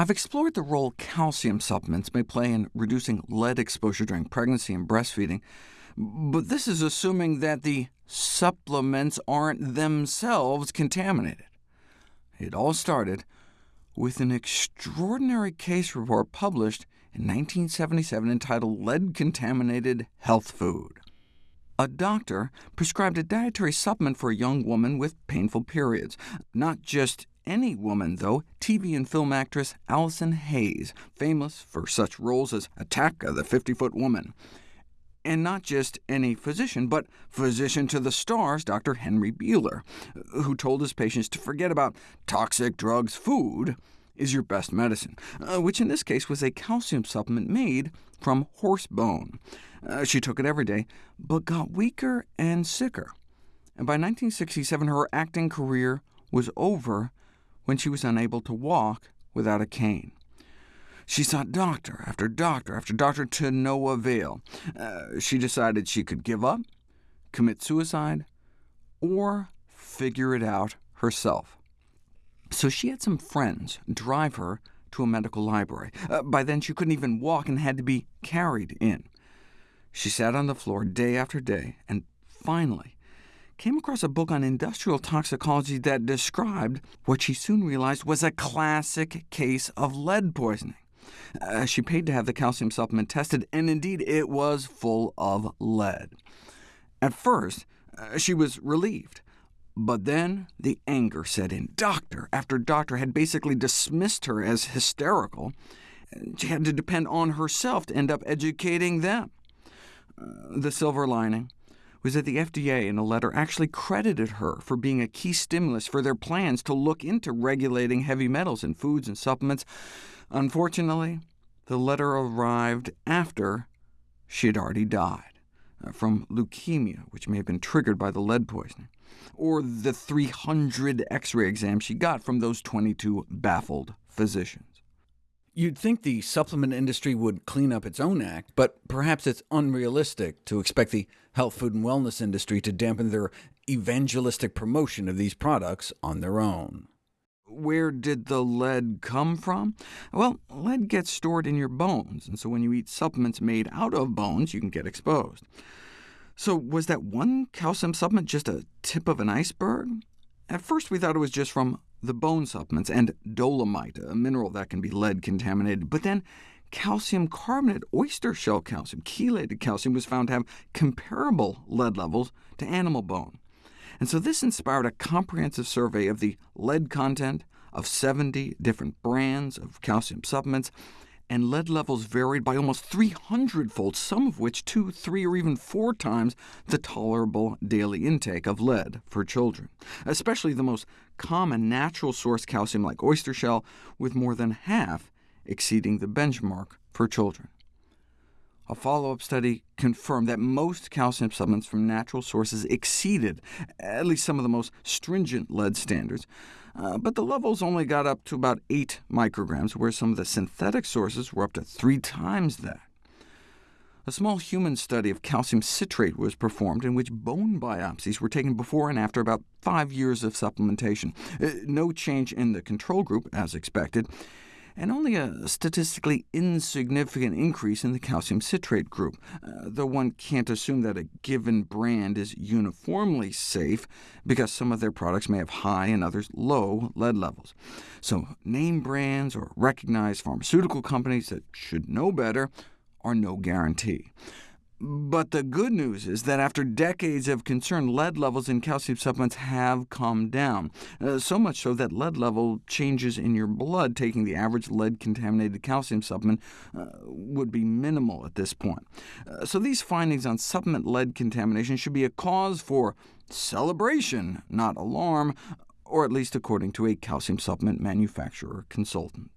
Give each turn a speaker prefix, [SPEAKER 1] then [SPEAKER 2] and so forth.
[SPEAKER 1] I've explored the role calcium supplements may play in reducing lead exposure during pregnancy and breastfeeding, but this is assuming that the supplements aren't themselves contaminated. It all started with an extraordinary case report published in 1977 entitled Lead-Contaminated Health Food. A doctor prescribed a dietary supplement for a young woman with painful periods. Not just any woman, though, TV and film actress Allison Hayes, famous for such roles as Attack of the 50-Foot Woman. And not just any physician, but physician to the stars, Dr. Henry Bieler, who told his patients to forget about toxic drugs. Food is your best medicine, uh, which in this case was a calcium supplement made from horse bone. Uh, she took it every day, but got weaker and sicker. And by 1967, her acting career was over when she was unable to walk without a cane. She sought doctor after doctor after doctor to no avail. Uh, she decided she could give up, commit suicide, or figure it out herself. So she had some friends drive her to a medical library. Uh, by then she couldn't even walk and had to be carried in. She sat on the floor day after day, and finally came across a book on industrial toxicology that described what she soon realized was a classic case of lead poisoning. Uh, she paid to have the calcium supplement tested, and indeed it was full of lead. At first, uh, she was relieved, but then the anger set in. Doctor after doctor had basically dismissed her as hysterical. She had to depend on herself to end up educating them. Uh, the silver lining was that the FDA in a letter actually credited her for being a key stimulus for their plans to look into regulating heavy metals in foods and supplements. Unfortunately, the letter arrived after she had already died, uh, from leukemia, which may have been triggered by the lead poisoning, or the 300 X-ray exams she got from those 22 baffled physicians. You'd think the supplement industry would clean up its own act, but perhaps it's unrealistic to expect the health, food, and wellness industry to dampen their evangelistic promotion of these products on their own. Where did the lead come from? Well, lead gets stored in your bones, and so when you eat supplements made out of bones, you can get exposed. So was that one calcium supplement just a tip of an iceberg? At first we thought it was just from the bone supplements, and dolomite, a mineral that can be lead-contaminated. But then calcium carbonate, oyster shell calcium, chelated calcium, was found to have comparable lead levels to animal bone. And so this inspired a comprehensive survey of the lead content of 70 different brands of calcium supplements, and lead levels varied by almost 300-fold, some of which two, three, or even four times the tolerable daily intake of lead for children, especially the most common natural source calcium like oyster shell, with more than half exceeding the benchmark for children. A follow-up study confirmed that most calcium supplements from natural sources exceeded at least some of the most stringent lead standards, uh, but the levels only got up to about 8 micrograms, whereas some of the synthetic sources were up to three times that. A small human study of calcium citrate was performed, in which bone biopsies were taken before and after about five years of supplementation. Uh, no change in the control group, as expected, and only a statistically insignificant increase in the calcium citrate group, uh, though one can't assume that a given brand is uniformly safe, because some of their products may have high and others low lead levels. So name brands or recognized pharmaceutical companies that should know better are no guarantee. But the good news is that after decades of concern, lead levels in calcium supplements have come down, uh, so much so that lead level changes in your blood, taking the average lead-contaminated calcium supplement, uh, would be minimal at this point. Uh, so these findings on supplement lead contamination should be a cause for celebration, not alarm, or at least according to a calcium supplement manufacturer consultant.